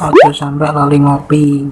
Aduh sampai lali ngopi.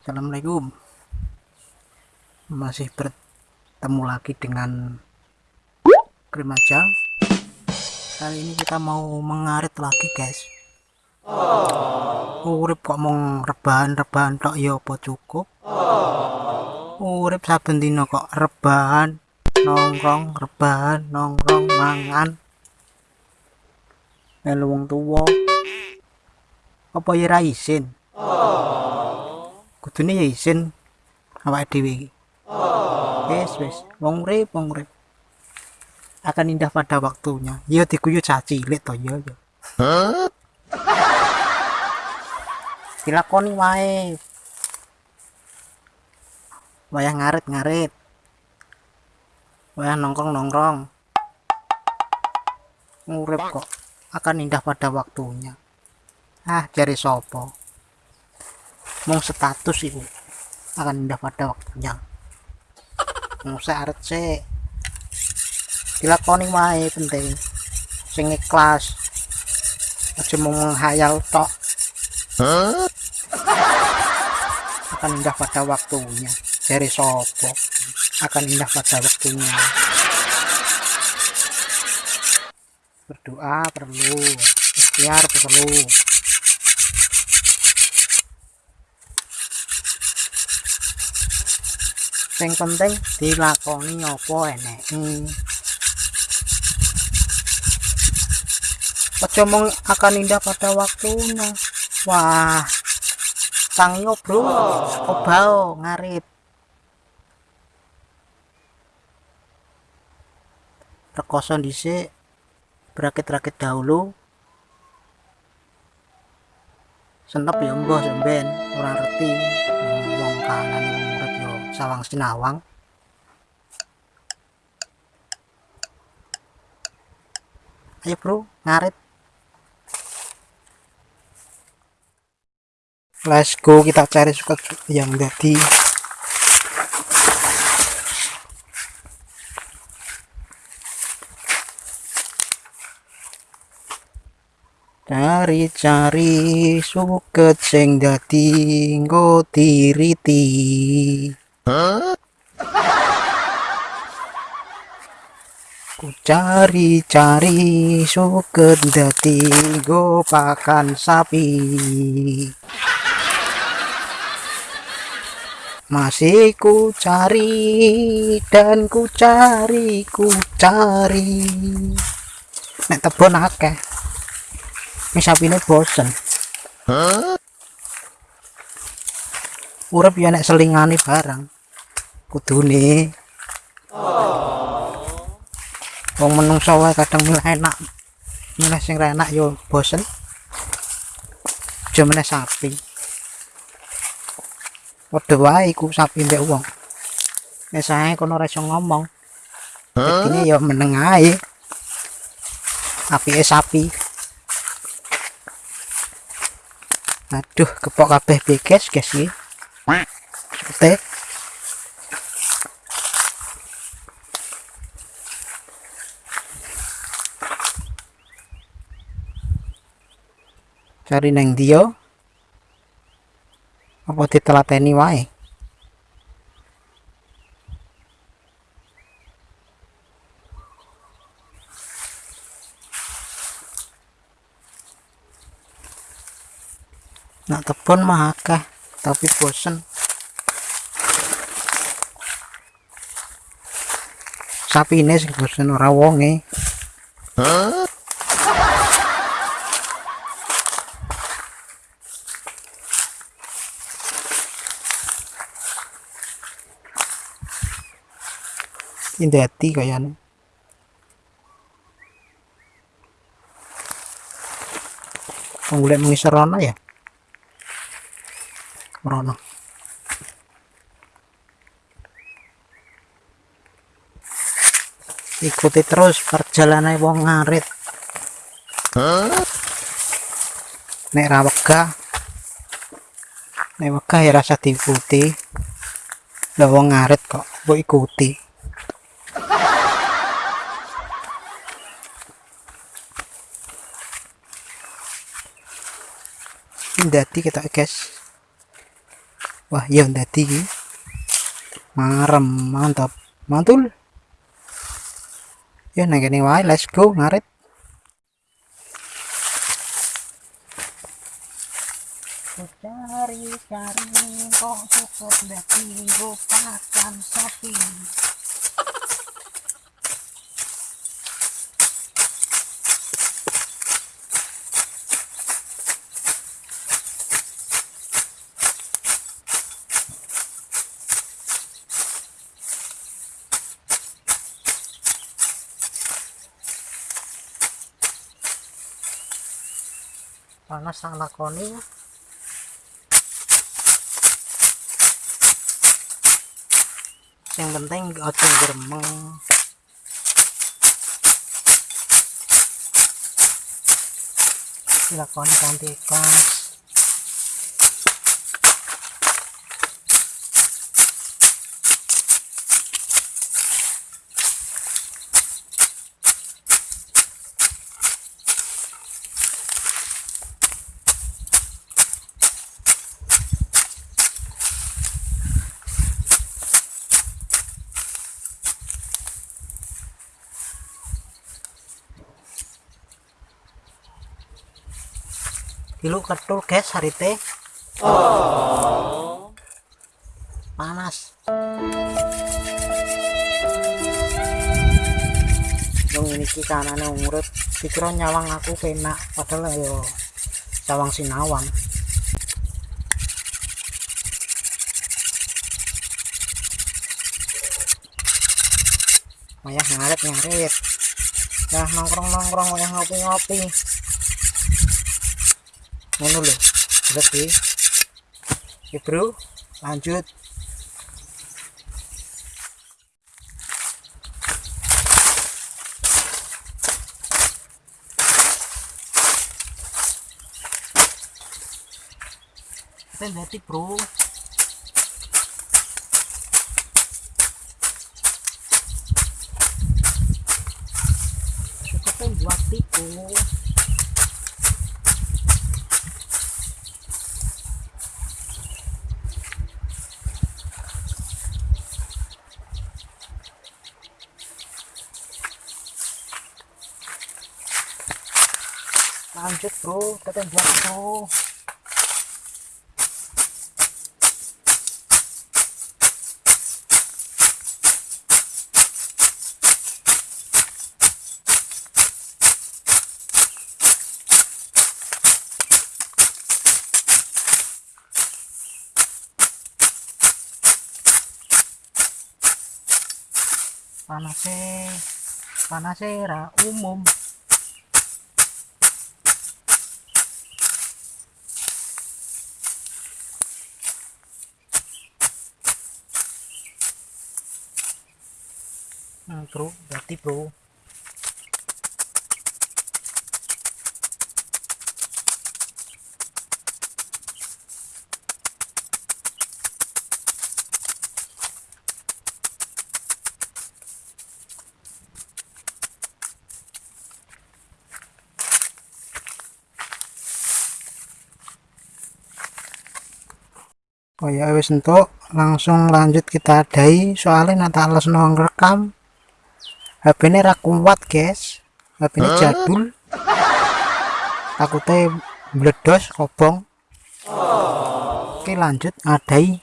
Assalamualaikum. Masih bertemu lagi dengan Krimaja. Kali ini kita mau mengarit lagi, guys. Urip kok mau rebahan-rebahan tok ya apa cukup? Urip saben dina kok rebahan, nongkrong, rebahan, nongkrong, mangan. Melu wong tuwa. Apa ya ra isin? Kudune ya isin awake dhewe iki. Wis wis, wong urip, wong urip. Akan indah pada waktunya. Ya diguyu cah cilik to ya ya. Dilakoni wae. Wayah ngarit-ngarit. Wayah nongkrong-nongkrong. Urip kok akan indah pada waktunya. Ah, jari sopo. Mong status iku akan indah pada waktunya. Mong aret sik. Dilakoni wae penting. Sing ikhlas. Aja mau menghayal tok. Akan indah pada waktunya. Jari sopo akan indah pada waktunya. Berdoa perlu, ikhtiar perlu. Sing penting dilakoni apa eneke. Aja mong akan indah pada waktunya. Wah, tangiyo bro, obao ngarit. Rekoso dhisik, berakit-rakit dahulu. Senep ya mbah sampean ora ngerti wong kanan urip yo sawang sinawang. Ayo bro, ngarit. Let's go kita cari suka yang jadi cari-cari suket sing dadi nggo tiriti. Ku cari-cari suket dadi nggo pakan sapi. Masih ku cari dan ku cari ku cari. Nek tebon akeh Ini bosen. Urip ya nek selingane barang. Kudune. Wong menungso wae kadang milih enak. Milih sing enak yo bosen. Aja meneh sapi. Padha wae iku sapi mbek wong. Nek sae kono ora iso ngomong. Dadine yo meneng ae. Apike sapi. Aduh kepok kabeh beges guys? Iki Sute. cari neng dia. Apa ditelateni wae nak tebon mah akeh tapi bosen. Sapi ini sing bosen ora wonge. Indati kayaknya Penggulek mengisar ya rono ikuti terus perjalanan wong ngarit. Huh? nek rawega nek ya rasa diikuti. Lah wong ngarit kok mbok ikuti. Dati kita guys wah iya dadi iki marem mantap. Mantul. Ya nang kene wae let's go ngarit cari-cari kok cukup dadi pakan sapi panas sang lakoni. Yang penting ojo gremeng dilakoni kanthi ikhlas Dulu ketul guys hari teh. Panas. Dong ini kanane urip pikiran nyawang aku penak padahal yo cawang sinawang. Wayah ngaret ngaret. Ya nongkrong nongkrong wayah ngopi ngopi ngono lho. Berarti ya bro. Lanjut. Berarti bro. Cukup buat lanjut bro. Ketembak bro. Panasnya panasnya ra umum hmm, bro berarti bro. Oh ya wis entuk. Langsung lanjut kita adai soalnya nanti alas nong rekam HP ini ra kuat guys. HP ini jadul. Takutnya meledos kobong. Oke lanjut. Adai.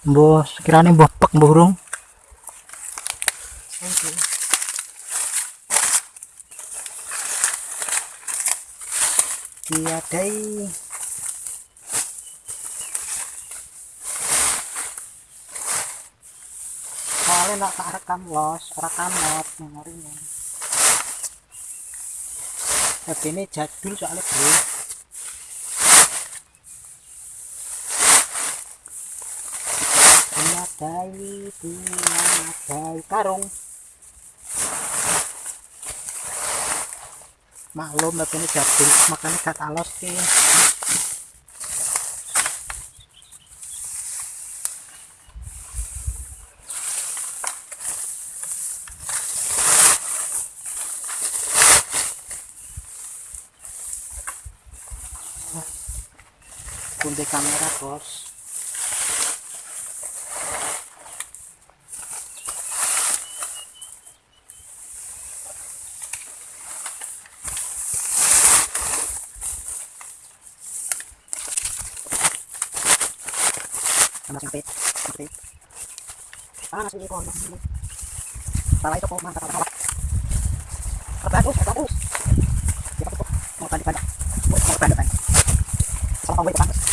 Bos kiranya mbah pek burung diadai soalnya nak rekam los. Rekam not memorinya. HP ini jadul soalnya bro. Menyadai, menyadai karung. Maklum HP ini jadul. Makanya kata los sih kunti kamera bos. Sama sempit sempit panas ini kok salah itu kok mantap mantap bagus bagus. Mau tadi pada mau tadi pada sama kamu itu bagus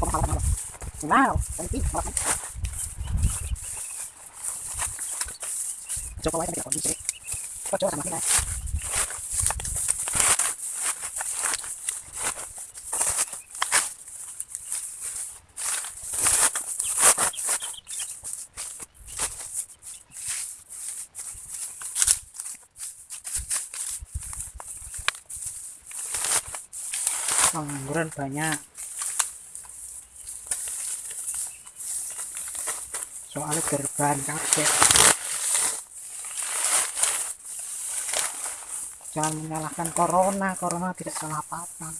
kok malah malah wow nanti malah coba aja kita kondisi coba sama kita pengangguran banyak soalnya gerban kakek jangan menyalahkan corona corona tidak salah apa-apa.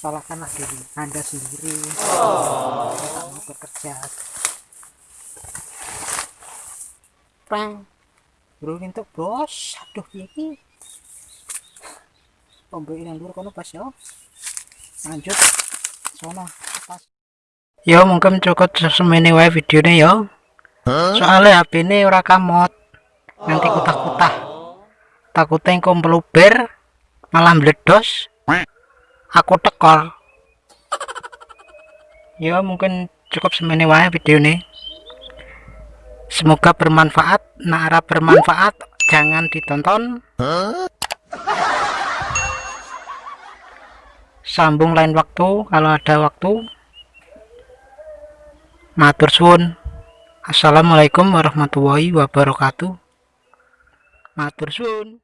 Salahkanlah diri anda sendiri. Oh. mau bekerja. Prank bro untuk bos. Aduh ini. Pembeli yang dulu kono pas ya. Lanjut. Sono yo mungkin cukup semene wae videonya yo. Soalnya HP ini ora kamot. Nanti kutah-kutah. Takutnya engkau meluber malah meledos aku tekor ya mungkin cukup semene wae video ini. Semoga bermanfaat. Nara bermanfaat jangan ditonton. Sambung lain waktu kalau ada waktu matur suwun. Assalamualaikum warahmatullahi wabarakatuh. Matur suwun